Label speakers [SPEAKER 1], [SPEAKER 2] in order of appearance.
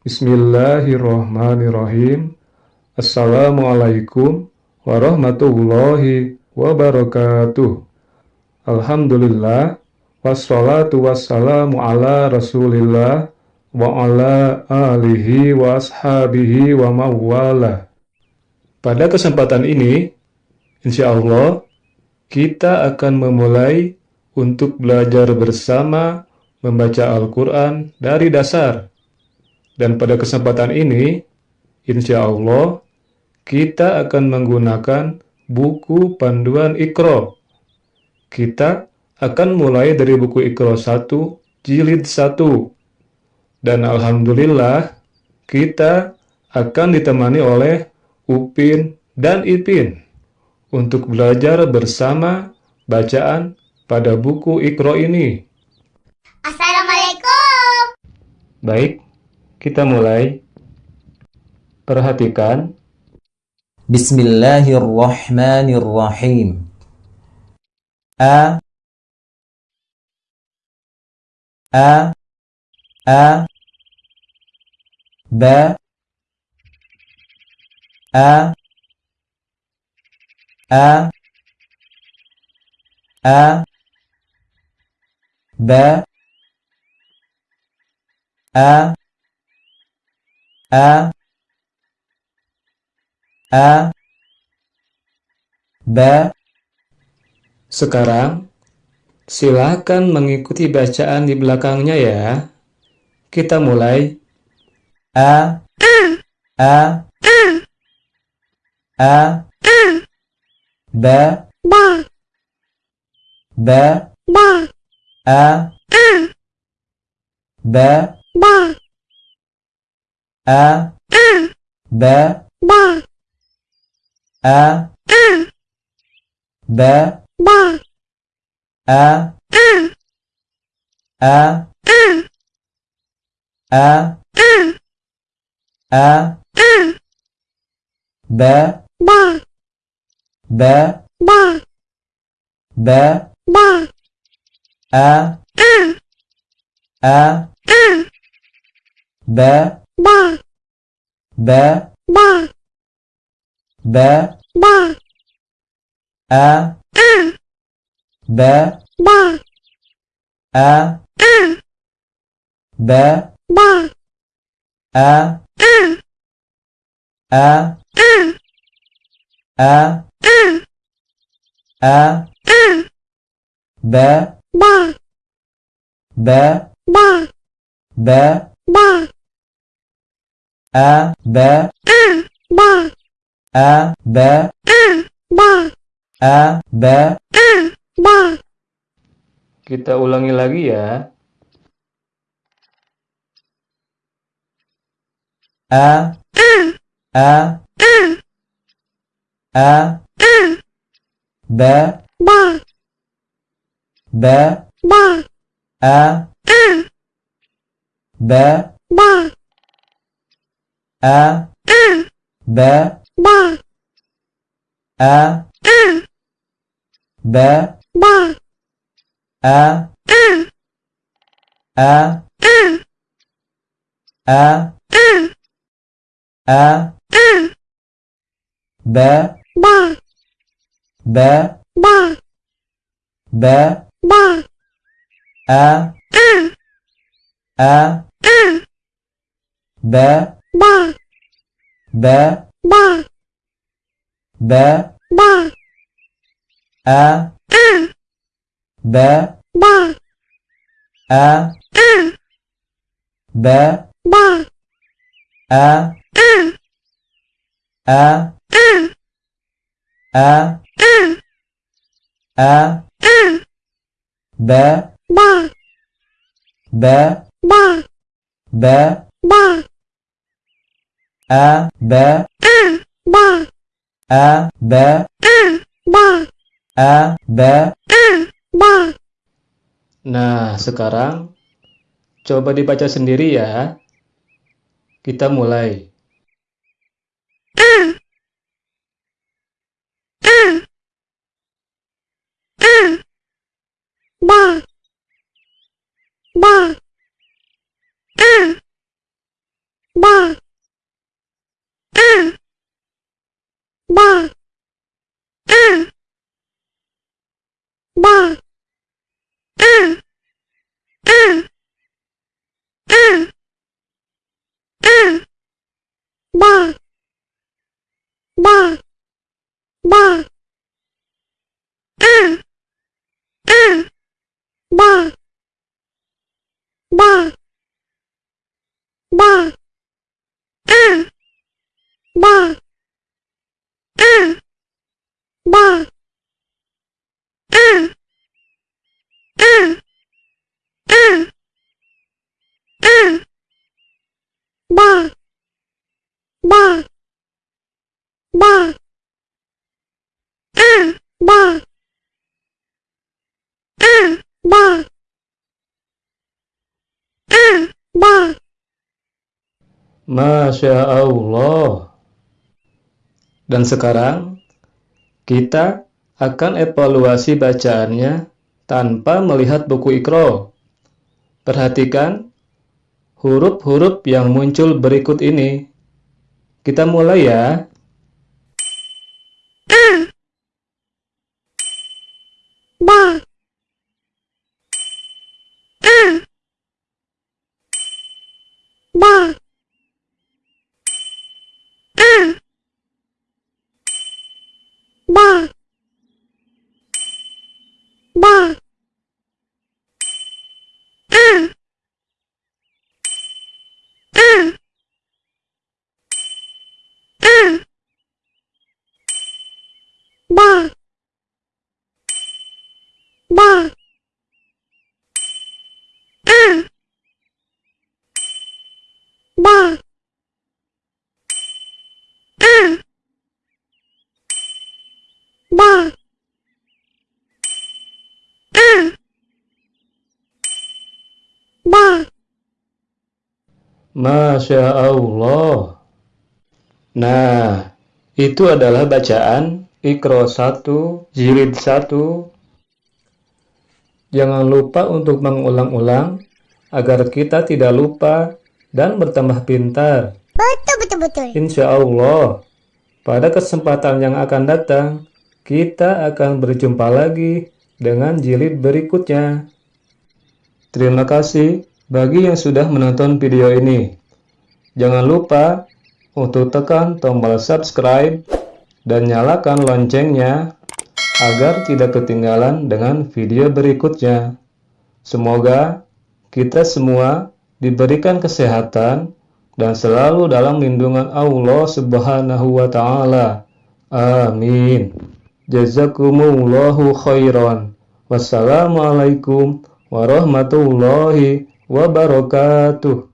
[SPEAKER 1] Bismillahirrahmanirrahim. Assalamualaikum warahmatullahi wabarakatuh. Alhamdulillah wassalatu wassalamu ala Rasulillah wa ala alihi wa ashabihi wa mawala. Pada kesempatan ini, insya Allah, kita akan memulai untuk belajar bersama membaca Al-Quran dari dasar. Dan pada kesempatan ini, insya Allah, kita akan menggunakan buku panduan Iqra. Kita akan mulai dari buku Iqra 1, jilid 1. Dan Alhamdulillah, kita akan ditemani oleh Upin dan Ipin untuk belajar bersama bacaan pada buku Iqra ini.
[SPEAKER 2] Assalamualaikum.
[SPEAKER 1] Baik, kita mulai. Perhatikan.
[SPEAKER 3] Bismillahirrahmanirrahim. A. A. A. Ba A. A. A. Ba A A. A. Ba
[SPEAKER 1] Sekarang, silakan mengikuti bacaan di belakangnya ya. Kita mulai.
[SPEAKER 3] A. A. A. Ba
[SPEAKER 2] Ba
[SPEAKER 3] Ba
[SPEAKER 2] ba
[SPEAKER 3] A. Ba
[SPEAKER 2] ba
[SPEAKER 3] A Ba
[SPEAKER 2] ba
[SPEAKER 3] A Ba
[SPEAKER 2] ba
[SPEAKER 3] A A A A Ba
[SPEAKER 2] ba
[SPEAKER 3] Ba
[SPEAKER 2] ba
[SPEAKER 3] Ba
[SPEAKER 2] ba
[SPEAKER 3] A A Ba
[SPEAKER 2] ba.
[SPEAKER 3] Ba.
[SPEAKER 2] Ba
[SPEAKER 3] Ba.
[SPEAKER 2] Ba
[SPEAKER 3] A. Ba.
[SPEAKER 2] Ba
[SPEAKER 3] A. Ba.
[SPEAKER 2] Ba
[SPEAKER 3] A. A. A. A. Ba
[SPEAKER 2] ba.
[SPEAKER 3] Ba
[SPEAKER 2] ba.
[SPEAKER 3] Ba
[SPEAKER 2] ba
[SPEAKER 3] A Ba
[SPEAKER 2] ba
[SPEAKER 3] A Ba
[SPEAKER 2] ba
[SPEAKER 3] A Ba
[SPEAKER 2] ba
[SPEAKER 1] Kita ulangi lagi ya.
[SPEAKER 3] A. A. A. Ba
[SPEAKER 2] ba
[SPEAKER 3] Ba
[SPEAKER 2] ba
[SPEAKER 3] A Ba
[SPEAKER 2] ba
[SPEAKER 3] A Ba
[SPEAKER 2] ba
[SPEAKER 3] A Ba
[SPEAKER 2] ba
[SPEAKER 3] A A A A Ba
[SPEAKER 2] ba
[SPEAKER 3] Ba
[SPEAKER 2] ba
[SPEAKER 3] Ba
[SPEAKER 2] ba
[SPEAKER 3] A A Ba
[SPEAKER 2] ba.
[SPEAKER 3] Ba.
[SPEAKER 2] Ba.
[SPEAKER 3] Ba.
[SPEAKER 2] Ba
[SPEAKER 3] A Ba
[SPEAKER 2] ba.
[SPEAKER 3] A a Ba
[SPEAKER 2] ba
[SPEAKER 3] A A A A Ba
[SPEAKER 2] ba.
[SPEAKER 3] Ba
[SPEAKER 2] ba.
[SPEAKER 3] Ba
[SPEAKER 2] ba
[SPEAKER 3] A
[SPEAKER 2] ba
[SPEAKER 3] A Ba
[SPEAKER 2] ba
[SPEAKER 3] A Ba
[SPEAKER 2] ba
[SPEAKER 1] Nah, sekarang coba dibaca sendiri ya. Kita mulai.
[SPEAKER 2] ba ba ba a ba a a a a ba ba ba a a ba ba ba a ba a ba a a a a ba ba ba a ba a ba a ba
[SPEAKER 1] Masya Allah. Dan sekarang, kita akan evaluasi bacaannya tanpa melihat buku ikro. Perhatikan huruf-huruf yang muncul berikut ini. Kita mulai ya.
[SPEAKER 2] a ba a ba a ba ba a a a ba ba a ba a ba a ba
[SPEAKER 1] Masya Allah. Nah, itu adalah bacaan Ikro 1, Jilid 1. Jangan lupa untuk mengulang-ulang agar kita tidak lupa dan bertambah pintar.
[SPEAKER 2] betul betul betul
[SPEAKER 1] Insya Allah, pada kesempatan yang akan datang, kita akan berjumpa lagi dengan jilid berikutnya. Terima kasih bagi yang sudah menonton video ini. Jangan lupa untuk tekan tombol subscribe dan nyalakan loncengnya agar tidak ketinggalan dengan video berikutnya. Semoga kita semua diberikan kesehatan dan selalu dalam lindungan Allah Subhanahu wa taala. Amin. Jazakumullahu khairan. Wassalamualaikum warahmatullahi wabarakatuh.